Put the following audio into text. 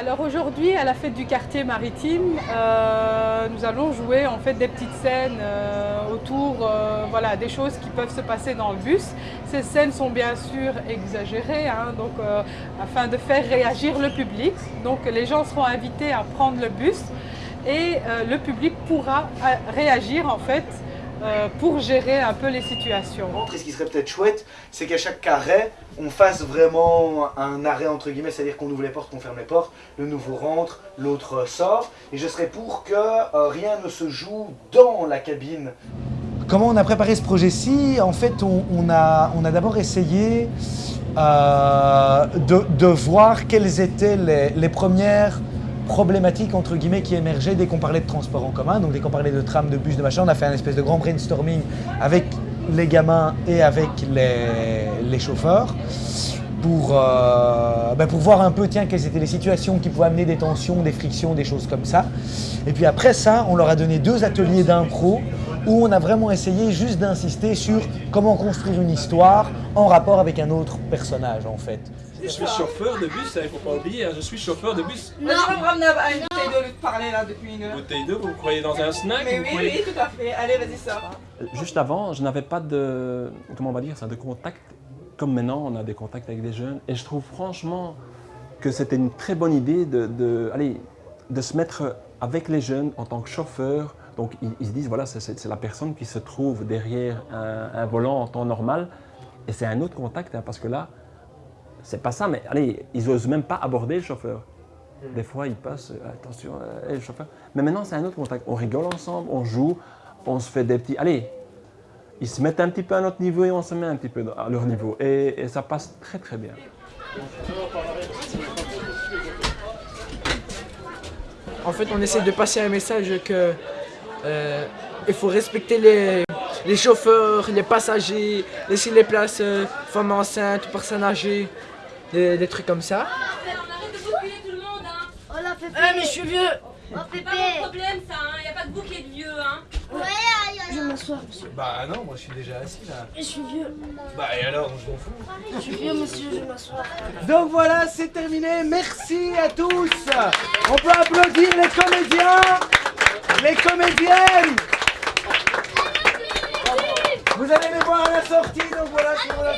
Alors aujourd'hui, à la fête du quartier maritime, euh, nous allons jouer en fait des petites scènes euh, autour euh, voilà, des choses qui peuvent se passer dans le bus. Ces scènes sont bien sûr exagérées hein, donc, afin de faire réagir le public. Donc les gens seront invités à prendre le bus et le public pourra réagir en fait euh, pour gérer un peu les situations. Et ce qui serait peut-être chouette, c'est qu'à chaque arrêt, on fasse vraiment un arrêt entre guillemets, c'est-à-dire qu'on ouvre les portes, qu'on ferme les portes, le nouveau rentre, l'autre sort, et je serais pour que euh, rien ne se joue dans la cabine. Comment on a préparé ce projet-ci? En fait, on, a, on a d'abord essayé euh, de, voir quelles étaient les, les premières problématiques entre guillemets qui émergeaient dès qu'on parlait de transport en commun, donc dès qu'on parlait de tram, de bus, de machin, on a fait un espèce de grand brainstorming avec les gamins et avec les, chauffeurs pour, euh, ben pour voir un peu tiens, quelles étaient les situations qui pouvaient amener des tensions, des frictions, des choses comme ça. Et puis après ça, on leur a donné deux ateliers d'impro où on a vraiment essayé juste d'insister sur comment construire une histoire en rapport avec un autre personnage en fait. Je suis chauffeur de bus, il ne faut pas oublier, hein, je suis chauffeur de bus. Non, je vais me ramener à une bouteille d'eau de parler là depuis une heure. Bouteille d'eau, vous croyez dans un snack Mais oui, oui, tout à fait. Allez, vas-y, sors. Juste avant, je n'avais pas de, comment on va dire ça, de contact. Comme maintenant, on a des contacts avec des jeunes. Et je trouve franchement que c'était une très bonne idée de, de, allez, de se mettre avec les jeunes en tant que chauffeur. Donc ils, se disent, voilà, c'est la personne qui se trouve derrière un, volant en temps normal. Et c'est un autre contact, hein, parce que là, c'est pas ça, mais allez, ils n'osent même pas aborder le chauffeur. Hmm. Des fois, ils passent, euh, attention, euh, le chauffeur. Mais maintenant, c'est un autre contact. On rigole ensemble, on joue, on se fait des petits... Allez, ils se mettent un petit peu à notre niveau et on se met un petit peu à leur niveau. Et, ça passe très très bien. En fait, on essaie de passer un message que euh, il faut respecter les, les chauffeurs, les passagers, laisser les places euh, femmes enceintes, personnes âgées, des, des, trucs comme ça. On arrête de bousculer tout le monde, hein. Oh la Pépé Eh mais je suis vieux Oh C'est pas mon problème ça, hein. Y a pas de bouclier de vieux, hein. Ouais, aïe, aïe, Je m'assois, monsieur. Bah non, moi je suis déjà assis là. Je suis vieux. Bah et alors, je m'en fous. Je suis vieux, monsieur, je m'assois. Donc voilà, c'est terminé. Merci à tous. On peut applaudir les comédiens, les comédiennes. Sortie, donc voilà, pour la